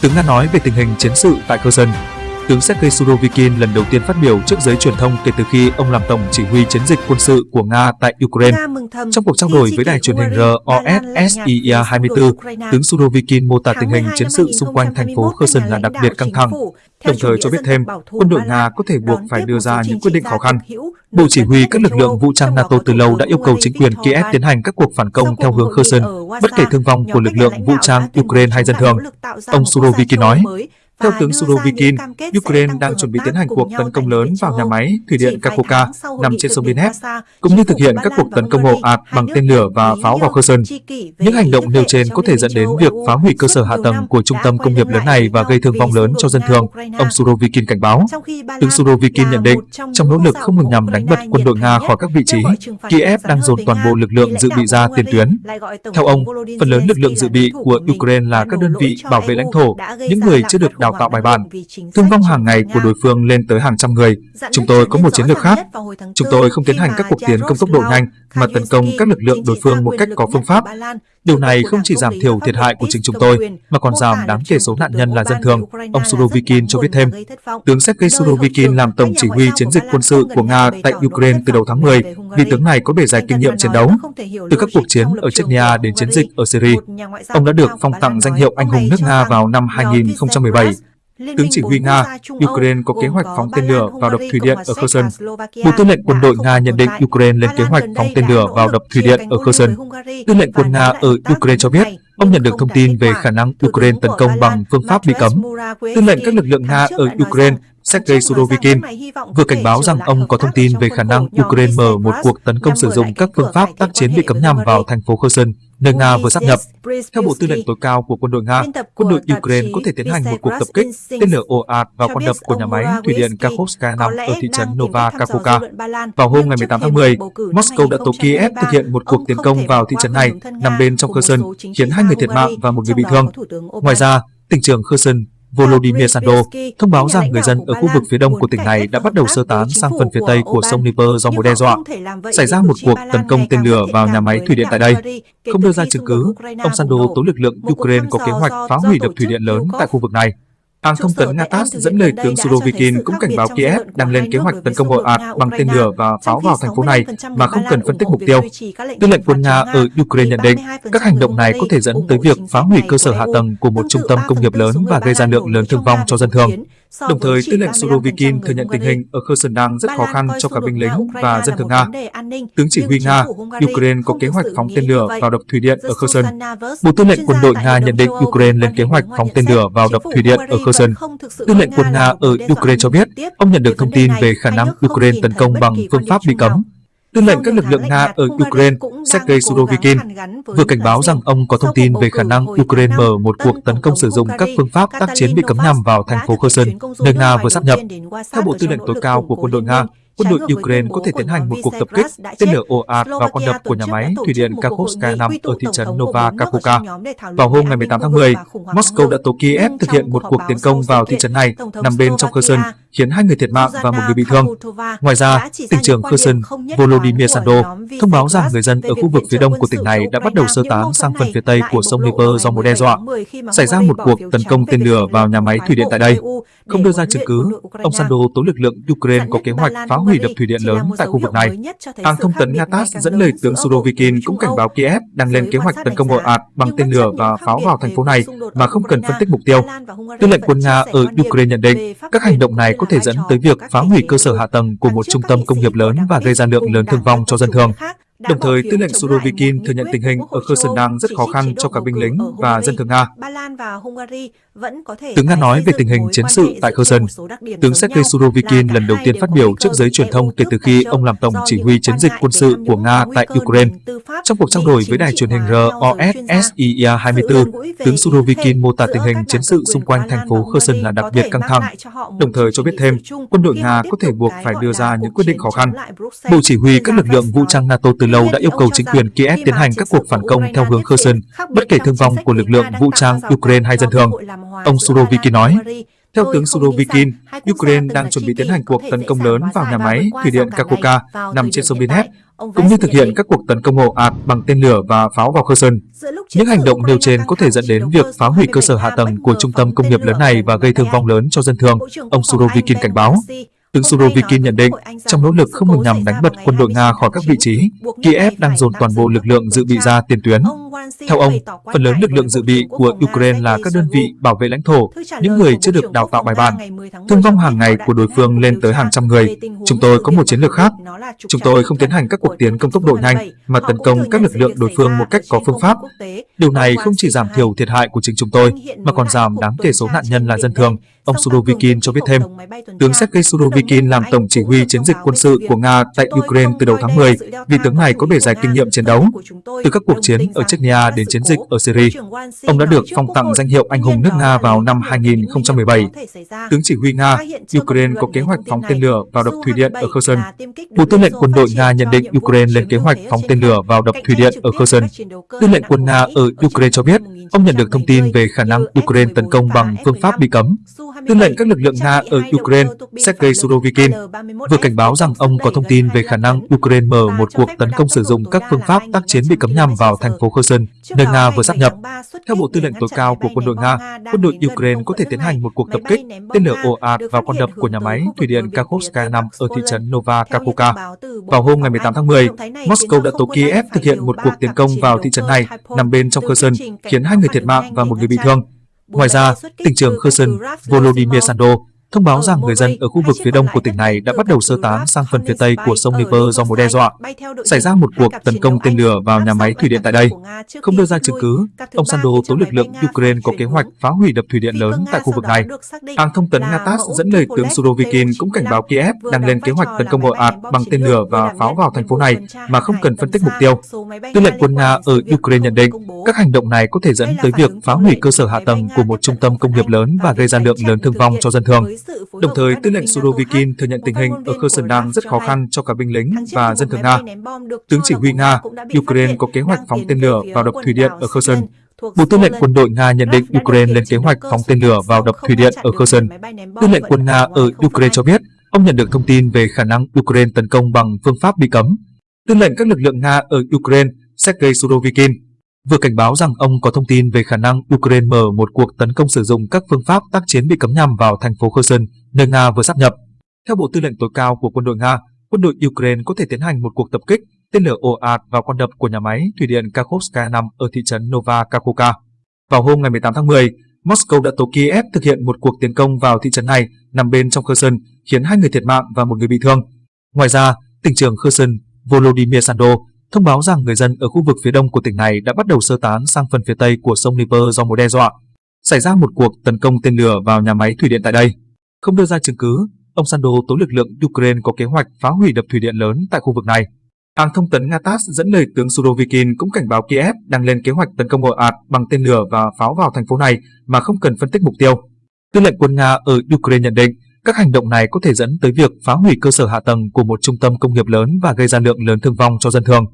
Tướng đã nói về tình hình chiến sự tại cơ dân. Tướng Sergei Surovikin lần đầu tiên phát biểu trước giới truyền thông kể từ khi ông làm tổng chỉ huy chiến dịch quân sự của Nga tại Ukraine. Trong cuộc trao đổi với đài truyền hình ROSSIA 24, tướng Surovikin mô tả tình hình chiến sự xung quanh thành phố Kherson là đặc biệt căng thẳng, đồng thời cho biết thêm quân đội Nga có thể buộc phải đưa ra những quyết định khó khăn. Bộ Chỉ huy các lực lượng vũ trang NATO từ lâu đã yêu cầu chính quyền Kiev tiến hành các cuộc phản công theo hướng Kherson, bất kể thương vong của lực lượng vũ trang Ukraine hay dân thường. Ông Surovikin nói, theo tướng Surovikin, Ukraine đang chuẩn bị tiến hành cuộc tấn công lớn vào nhà máy thủy điện Kakoka nằm trên sông Donetsk, cũng như thực hiện các cuộc tấn công ồ ạt bằng tên lửa và pháo vào Kherson. Những hành động nêu trên có thể dẫn đến việc phá hủy cơ sở hạ tầng của trung tâm công nghiệp lớn này và gây thương vong lớn cho dân thường, ông Surovikin cảnh báo. Tướng Surovikin nhận định, trong nỗ lực không ngừng nhằm đánh bật quân đội Nga khỏi các vị trí, Kiev đang dồn toàn bộ lực lượng dự bị ra tiền tuyến. Theo ông, phần lớn lực lượng dự bị của Ukraine là các đơn vị bảo vệ lãnh thổ, những người chưa được đào đào tạo bài bản. Thương vong hàng ngày của đối phương lên tới hàng trăm người. Chúng tôi có một chiến lược khác. Chúng tôi không tiến hành các cuộc tiến công tốc độ nhanh, mà tấn công các lực lượng đối phương một cách có phương pháp. Điều này không chỉ giảm thiểu thiệt hại của chính chúng tôi, mà còn giảm đáng kể số nạn nhân là dân thường, ông Surovikin cho biết thêm. Tướng Sergei Surovikin làm tổng chỉ huy chiến dịch quân sự của Nga tại Ukraine từ đầu tháng 10, vì tướng này có bề dày kinh nghiệm chiến đấu. Từ các cuộc chiến ở Chechnya đến chiến dịch ở Syria, ông đã được phong tặng danh hiệu anh hùng nước Nga vào năm 2017. Tướng chỉ huy Nga, Ukraine có kế hoạch phóng tên lửa vào đập thủy điện ở Kherson. Bộ tư lệnh quân đội Nga nhận định Ukraine lên kế hoạch phóng tên lửa vào đập thủy điện ở Kherson. Tư lệnh quân Nga ở Ukraine cho biết, ông nhận được thông tin về khả năng Ukraine tấn công bằng phương pháp bị cấm. Tư lệnh các lực lượng Nga ở Ukraine Sergei Surovikin vừa cảnh báo rằng ông có thông tin về khả năng Ukraine mở một cuộc tấn công sử dụng các phương pháp tác chiến bị cấm nhằm vào thành phố Kherson, nơi Nga vừa sắp nhập. Theo Bộ Tư lệnh tối cao của quân đội Nga, quân đội Ukraine có thể tiến hành một cuộc tập kích tên lửa ồ ạt vào con đập của nhà máy thủy điện Kakhovska 5 ở thị trấn Nova Kakhovka. Vào hôm ngày 18 tháng 10, Moscow đã tố Kiev thực hiện một cuộc tiến công vào thị trấn này nằm bên trong Kherson, khiến hai người thiệt mạng và một người bị thương. Ngoài ra, tỉnh trưởng Kherson Volodymyr Sando thông báo rằng người dân ở khu vực phía đông của tỉnh này đã bắt đầu sơ tán sang phần phía tây của sông Dnieper do mối đe dọa. Xảy ra một cuộc tấn công tên lửa vào nhà máy thủy điện tại đây. Không đưa ra chứng cứ, ông Sando tố lực lượng Ukraine có kế hoạch phá hủy đập thủy điện lớn tại khu vực này. Hãng thông tấn Nga TASS dẫn lời tướng Surovikin cũng cảnh báo Kiev đang lên kế hoạch tấn công ồ ạt bằng tên lửa và pháo vào thành phố này mà không cần phân tích mục tiêu. Tư lệnh quân Nga ở Ukraine nhận định các hành động này có thể dẫn tới việc phá hủy cơ sở hạ tầng của một trung tâm công nghiệp lớn và gây ra lượng lớn thương vong cho dân thường. Đồng thời, tư lệnh Surovikin thừa nhận tình hình ở Kherson đang rất khó khăn cho cả binh lính và dân thường Nga. Tướng chỉ huy Nga, Ukraine có kế hoạch phóng tên lửa vào đập thủy điện ở Kherson. Bộ tư lệnh quân đội Nga nhận định Ukraine lên kế hoạch phóng tên lửa vào đập thủy điện ở Kherson. Tư lệnh quân Nga ở Ukraine cho biết, ông nhận được thông tin về khả năng Ukraine tấn công bằng phương pháp bị cấm. Tư lệnh các lực lượng Nga ở Ukraine, Sergei Surovikin, vừa cảnh báo rằng ông có thông tin về khả năng Ukraine mở một cuộc tấn công sử dụng các phương pháp tác chiến bị cấm nhằm vào thành phố Kherson, nơi Nga vừa sắp nhập. Theo Bộ Tư lệnh tối cao của quân đội Nga, quân đội Ukraine có thể tiến hành một cuộc tập kích tên lửa ồ ạt vào con đập của nhà máy thủy điện Kakhovska 5 ở thị trấn Nova Kakhovka. Vào hôm ngày 18 tháng 10, Moscow đã tố Kiev thực hiện một cuộc tiến công vào thị trấn này nằm bên trong Kherson, khiến hai người thiệt mạng và một người bị thương. Ngoài ra, tỉnh trưởng Kherson Volodymyr Sando thông báo rằng người dân ở khu vực phía đông của tỉnh này đã bắt đầu sơ tán sang phần phía tây của sông Dnieper do mối đe dọa. Xảy ra một cuộc tấn công tên lửa vào nhà máy thủy điện tại đây. Không đưa ra chứng cứ, ông Sando tố lực lượng Ukraine có kế hoạch phá hủy đập thủy điện lớn tại khu vực này. Hãng thông tấn Nga TASS dẫn lời tướng Surovikin cũng cảnh báo Kiev đang lên kế hoạch tấn công ồ ạt bằng tên lửa và pháo vào thành phố này mà không cần phân tích mục tiêu. Tư lệnh quân Nga ở Ukraine nhận định các hành động này có thể dẫn tới việc phá hủy cơ sở hạ tầng của một trung tâm công nghiệp lớn và gây ra lượng lớn thương vong cho dân thường. Đồng thời, tư lệnh Surovikin thừa nhận tình hình ở Kherson đang rất khó khăn cho cả binh lính và dân thường Nga. Tướng Nga nói về tình hình chiến sự tại Kherson. Tướng Sergei Surovikin lần đầu tiên phát biểu trước giới truyền thông kể từ khi ông làm tổng chỉ huy chiến dịch quân sự của Nga tại Ukraine. Trong cuộc trao đổi với đài truyền hình ROSSIA 24, tướng Surovikin mô tả tình hình chiến sự xung quanh thành phố Kherson là đặc biệt căng thẳng, đồng thời cho biết thêm quân đội Nga có thể buộc phải đưa ra những quyết định khó khăn. Bộ chỉ huy các lực lượng vũ trang NATO từ lâu đã yêu cầu chính quyền Kiev tiến hành các cuộc phản công theo hướng Kherson, bất kể thương vong của lực lượng vũ trang Ukraine hay dân thường. Ông Surovikin nói, Theo tướng Surovikin, Ukraine đang chuẩn bị tiến hành cuộc tấn công lớn vào nhà máy thủy điện Kakhovka nằm trên sông Donetsk, cũng như thực hiện các cuộc tấn công ồ ạt bằng tên lửa và pháo vào Kherson. Những hành động nêu trên có thể dẫn đến việc phá hủy cơ sở hạ tầng của trung tâm công nghiệp lớn này và gây thương vong lớn cho dân thường, ông Surovikin cảnh báo. Tướng Surovikin nhận định, trong nỗ lực không ngừng nhằm đánh bật quân đội Nga khỏi các vị trí, Kiev đang dồn toàn bộ lực lượng dự bị ra tiền tuyến. Theo ông, phần lớn lực lượng dự bị của Ukraine là các đơn vị bảo vệ lãnh thổ, những người chưa được đào tạo bài bản. Thương vong hàng ngày của đối phương lên tới hàng trăm người. Chúng tôi có một chiến lược khác. Chúng tôi không tiến hành các cuộc tiến công tốc độ nhanh, mà tấn công các lực lượng đối phương một cách có phương pháp. Điều này không chỉ giảm thiểu thiệt hại của chính chúng tôi, mà còn giảm đáng kể số nạn nhân là dân thường, ông Surovikin cho biết thêm. Tướng Sergei Surovikin làm tổng chỉ huy chiến dịch quân sự của Nga tại Ukraine từ đầu tháng 10, vì tướng này có bề dày kinh nghiệm chiến đấu. Từ các cuộc chiến ở Chechnya đến chiến dịch ở Syria, ông đã được phong tặng danh hiệu anh hùng nước Nga vào năm 2017. Tướng chỉ huy Nga, Ukraine có kế hoạch phóng tên lửa vào đập thủy điện ở Kherson. Bộ Tư lệnh quân đội Nga nhận định Ukraine lên kế hoạch phóng tên lửa vào đập thủy điện ở Kherson. Tư lệnh quân Nga ở Ukraine cho biết, ông nhận được thông tin về khả năng Ukraine tấn công bằng phương pháp bị cấm. Tư lệnh các lực lượng Nga ở Ukraine, Sergei Surovikin, vừa cảnh báo rằng ông có thông tin về khả năng Ukraine mở một cuộc tấn công sử dụng các phương pháp tác chiến bị cấm nhằm vào thành phố Kherson, nơi Nga vừa sắp nhập. Theo Bộ Tư lệnh tối cao của quân đội Nga, quân đội Ukraine có thể tiến hành một cuộc tập kích tên lửa ồ ạt vào con đập của nhà máy thủy điện Kakhovska nằm ở thị trấn Nova Kakhovka. Vào hôm ngày 18 tháng 10, Moscow đã tố Kiev thực hiện một cuộc tiến công vào thị trấn này nằm bên trong Kherson, khiến hai người thiệt mạng và một người bị thương. Ngoài ra, tỉnh trưởng Kherson Volodymyr Sando thông báo rằng người dân ở khu vực phía đông của tỉnh này đã bắt đầu sơ tán sang phần phía tây của sông Dnieper do mối đe dọa. Xảy ra một cuộc tấn công tên lửa vào nhà máy thủy điện tại đây. Không đưa ra chứng cứ, ông Sando tố lực lượng Ukraine có kế hoạch phá hủy đập thủy điện lớn tại khu vực này. Hãng thông tấn Nga TASS dẫn lời tướng Surovikin cũng cảnh báo Kiev đang lên kế hoạch tấn công ồ ạt bằng tên lửa và pháo vào thành phố này mà không cần phân tích mục tiêu. Tư lệnh quân Nga ở Ukraine nhận định các hành động này có thể dẫn tới việc phá hủy cơ sở hạ tầng của một trung tâm công nghiệp lớn và gây ra lượng lớn thương vong cho dân thường. Đồng thời, tư lệnh Surovikin thừa nhận tình hình ở Kherson đang rất khó khăn cho cả binh lính và dân thường Nga. Tướng chỉ huy Nga, Ukraine có kế hoạch phóng tên lửa vào đập thủy điện ở Kherson. Bộ Tư lệnh quân đội Nga nhận định Ukraine lên kế hoạch phóng tên lửa vào đập thủy điện ở Kherson. Tư lệnh quân Nga ở Ukraine cho biết, ông nhận được thông tin về khả năng Ukraine tấn công bằng phương pháp bị cấm. Tư lệnh các lực lượng Nga ở Ukraine, Sergei Surovikin, vừa cảnh báo rằng ông có thông tin về khả năng Ukraine mở một cuộc tấn công sử dụng các phương pháp tác chiến bị cấm nhằm vào thành phố Kherson, nơi Nga vừa sắp nhập. Theo Bộ Tư lệnh tối cao của quân đội Nga, quân đội Ukraine có thể tiến hành một cuộc tập kích tên lửa ồ ạt vào con đập của nhà máy thủy điện Kakhovska nằm ở thị trấn Nova Kakhovka. Vào hôm ngày 18 tháng 10, Moscow đã tố Kiev thực hiện một cuộc tiến công vào thị trấn này nằm bên trong Kherson, khiến hai người thiệt mạng và một người bị thương. Ngoài ra, tỉnh trưởng Kherson Volodymyr Sando thông báo rằng người dân ở khu vực phía đông của tỉnh này đã bắt đầu sơ tán sang phần phía tây của sông Dnieper do mối đe dọa. Xảy ra một cuộc tấn công tên lửa vào nhà máy thủy điện tại đây. Không đưa ra chứng cứ, ông Sando tố lực lượng Ukraine có kế hoạch phá hủy đập thủy điện lớn tại khu vực này. Hàng thông tấn Nga TASS dẫn lời tướng Surovikin cũng cảnh báo Kiev đang lên kế hoạch tấn công ồ ạt bằng tên lửa và pháo vào thành phố này mà không cần phân tích mục tiêu. Tư lệnh quân Nga ở Ukraine nhận định các hành động này có thể dẫn tới việc phá hủy cơ sở hạ tầng của một trung tâm công nghiệp lớn và gây ra lượng lớn thương vong cho dân thường.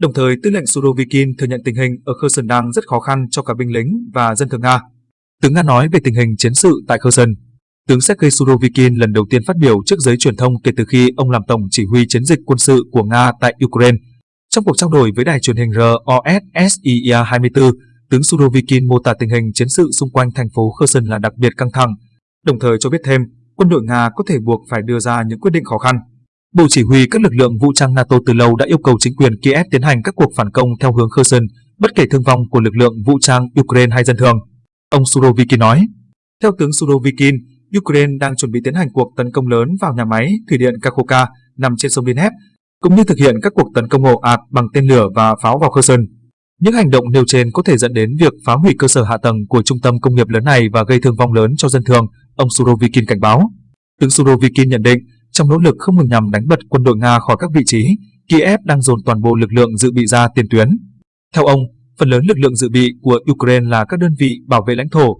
Đồng thời, tư lệnh Surovikin thừa nhận tình hình ở Kherson đang rất khó khăn cho cả binh lính và dân thường Nga. Tướng Nga nói về tình hình chiến sự tại Kherson. Tướng Sergei Surovikin lần đầu tiên phát biểu trước giới truyền thông kể từ khi ông làm tổng chỉ huy chiến dịch quân sự của Nga tại Ukraine. Trong cuộc trao đổi với đài truyền hình ROSSIA 24, tướng Surovikin mô tả tình hình chiến sự xung quanh thành phố Kherson là đặc biệt căng thẳng, đồng thời cho biết thêm quân đội Nga có thể buộc phải đưa ra những quyết định khó khăn. Bộ chỉ huy các lực lượng vũ trang NATO từ lâu đã yêu cầu chính quyền Kiev tiến hành các cuộc phản công theo hướng Kherson, bất kể thương vong của lực lượng vũ trang Ukraine hay dân thường. Ông Surovikin nói. Theo tướng Surovikin, Ukraine đang chuẩn bị tiến hành cuộc tấn công lớn vào nhà máy thủy điện Kakhovka nằm trên sông Dnep, cũng như thực hiện các cuộc tấn công ồ ạt bằng tên lửa và pháo vào Kherson. Những hành động nêu trên có thể dẫn đến việc phá hủy cơ sở hạ tầng của trung tâm công nghiệp lớn này và gây thương vong lớn cho dân thường, ông Surovikin cảnh báo. Tướng Surovikin nhận định, trong nỗ lực không ngừng nhằm đánh bật quân đội Nga khỏi các vị trí, Kiev đang dồn toàn bộ lực lượng dự bị ra tiền tuyến. Theo ông, phần lớn lực lượng dự bị của Ukraine là các đơn vị bảo vệ lãnh thổ,